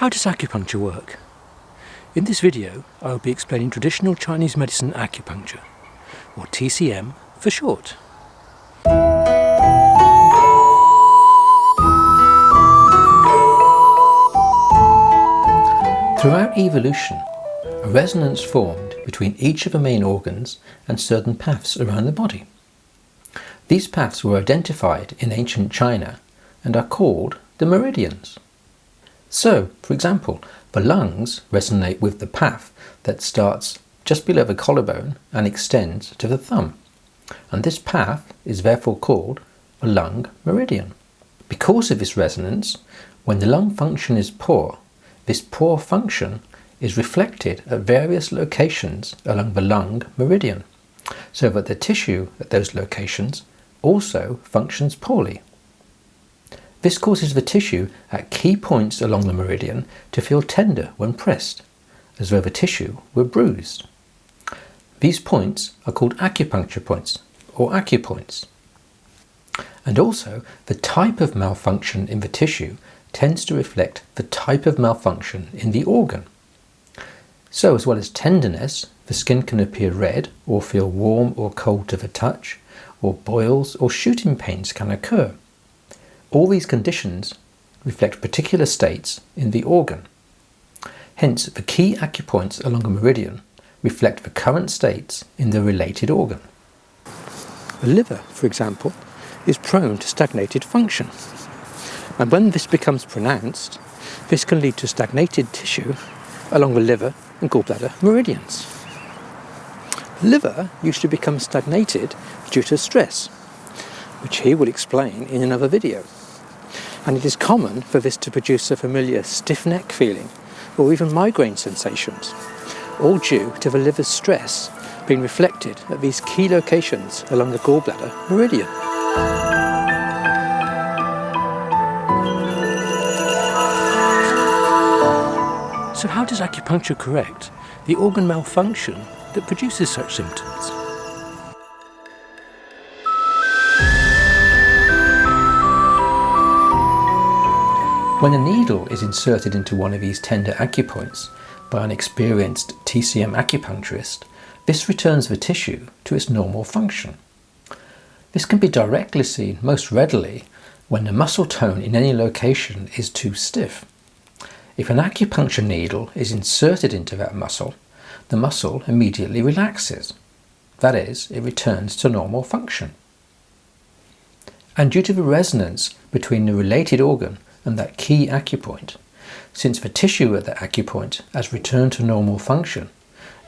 How does acupuncture work? In this video I will be explaining traditional Chinese medicine acupuncture, or TCM for short. Throughout evolution, a resonance formed between each of the main organs and certain paths around the body. These paths were identified in ancient China and are called the meridians. So, for example, the lungs resonate with the path that starts just below the collarbone and extends to the thumb. And this path is therefore called a lung meridian. Because of this resonance, when the lung function is poor, this poor function is reflected at various locations along the lung meridian, so that the tissue at those locations also functions poorly. This causes the tissue at key points along the meridian to feel tender when pressed, as though the tissue were bruised. These points are called acupuncture points or acupoints. And also, the type of malfunction in the tissue tends to reflect the type of malfunction in the organ. So as well as tenderness, the skin can appear red or feel warm or cold to the touch, or boils or shooting pains can occur. All these conditions reflect particular states in the organ. Hence, the key acupoints along a meridian reflect the current states in the related organ. The liver, for example, is prone to stagnated function. And when this becomes pronounced, this can lead to stagnated tissue along the liver and gallbladder meridians. The liver used to become stagnated due to stress, which he will explain in another video. And it is common for this to produce a familiar stiff neck feeling or even migraine sensations, all due to the liver's stress being reflected at these key locations along the gallbladder meridian. So how does acupuncture correct the organ malfunction that produces such symptoms? When a needle is inserted into one of these tender acupoints by an experienced TCM acupuncturist, this returns the tissue to its normal function. This can be directly seen most readily when the muscle tone in any location is too stiff. If an acupuncture needle is inserted into that muscle, the muscle immediately relaxes. That is, it returns to normal function. And due to the resonance between the related organ and that key acupoint, since the tissue at the acupoint has returned to normal function,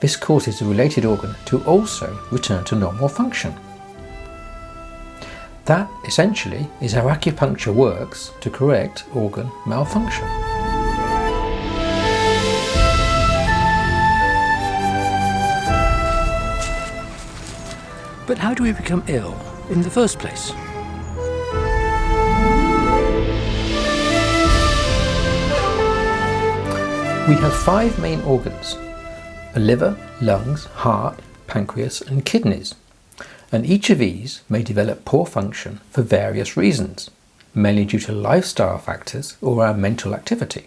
this causes the related organ to also return to normal function. That essentially is how acupuncture works to correct organ malfunction. But how do we become ill in the first place? We have five main organs, the liver, lungs, heart, pancreas and kidneys. And each of these may develop poor function for various reasons, mainly due to lifestyle factors or our mental activity.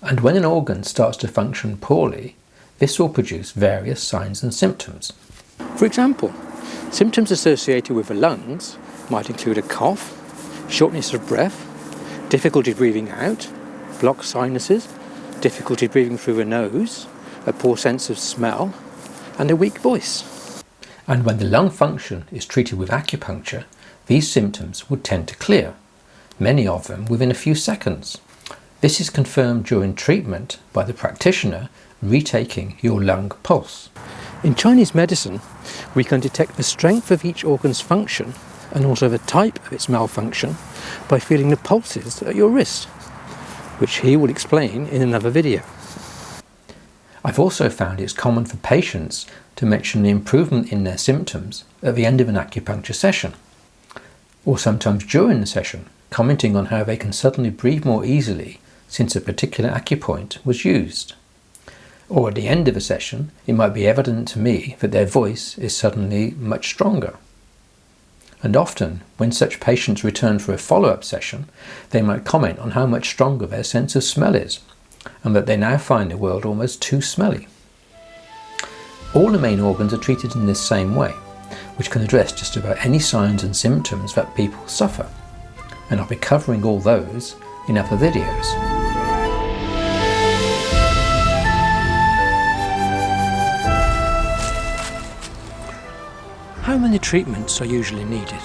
And when an organ starts to function poorly, this will produce various signs and symptoms. For example, symptoms associated with the lungs might include a cough, shortness of breath, difficulty breathing out, blocked sinuses, difficulty breathing through the nose, a poor sense of smell, and a weak voice. And when the lung function is treated with acupuncture, these symptoms would tend to clear, many of them within a few seconds. This is confirmed during treatment by the practitioner retaking your lung pulse. In Chinese medicine, we can detect the strength of each organ's function and also the type of its malfunction by feeling the pulses at your wrist, which he will explain in another video. I've also found it's common for patients to mention the improvement in their symptoms at the end of an acupuncture session, or sometimes during the session, commenting on how they can suddenly breathe more easily since a particular acupoint was used or at the end of a session, it might be evident to me that their voice is suddenly much stronger. And often when such patients return for a follow-up session, they might comment on how much stronger their sense of smell is, and that they now find the world almost too smelly. All the main organs are treated in this same way, which can address just about any signs and symptoms that people suffer, and I'll be covering all those in other videos. How many treatments are usually needed?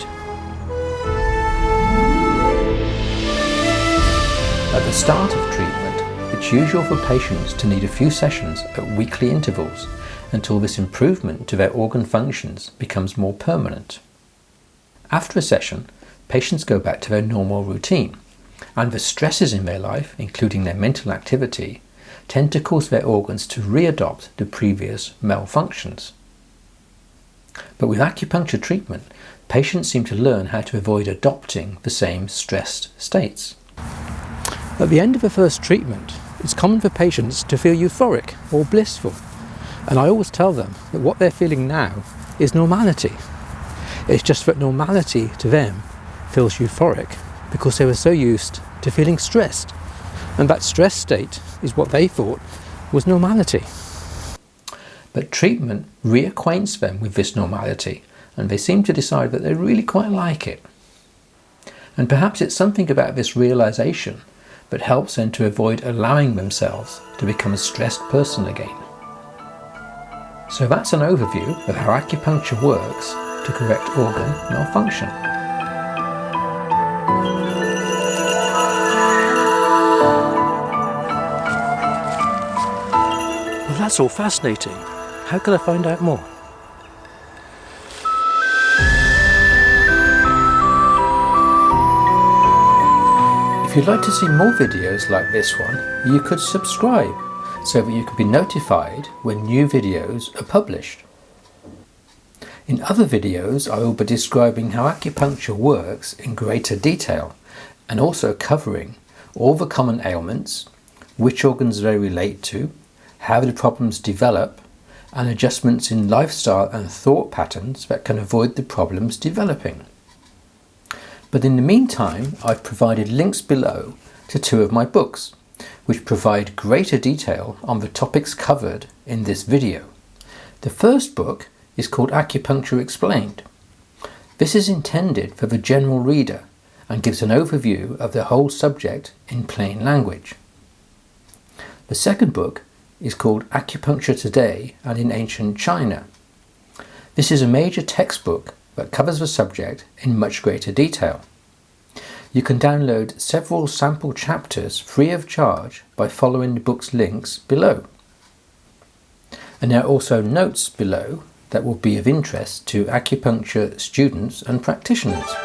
At the start of treatment, it's usual for patients to need a few sessions at weekly intervals until this improvement to their organ functions becomes more permanent. After a session, patients go back to their normal routine, and the stresses in their life, including their mental activity, tend to cause their organs to readopt the previous malfunctions. But with acupuncture treatment, patients seem to learn how to avoid adopting the same stressed states. At the end of the first treatment, it's common for patients to feel euphoric or blissful. And I always tell them that what they're feeling now is normality. It's just that normality to them feels euphoric because they were so used to feeling stressed. And that stress state is what they thought was normality. But treatment reacquaints them with this normality and they seem to decide that they really quite like it. And perhaps it's something about this realization that helps them to avoid allowing themselves to become a stressed person again. So that's an overview of how acupuncture works to correct organ malfunction. Well, that's all fascinating. How can I find out more? If you'd like to see more videos like this one, you could subscribe so that you can be notified when new videos are published. In other videos I will be describing how acupuncture works in greater detail and also covering all the common ailments, which organs they relate to, how the problems develop and adjustments in lifestyle and thought patterns that can avoid the problems developing. But in the meantime, I've provided links below to two of my books, which provide greater detail on the topics covered in this video. The first book is called Acupuncture Explained. This is intended for the general reader and gives an overview of the whole subject in plain language. The second book is called Acupuncture Today and in Ancient China. This is a major textbook that covers the subject in much greater detail. You can download several sample chapters free of charge by following the book's links below. And there are also notes below that will be of interest to acupuncture students and practitioners.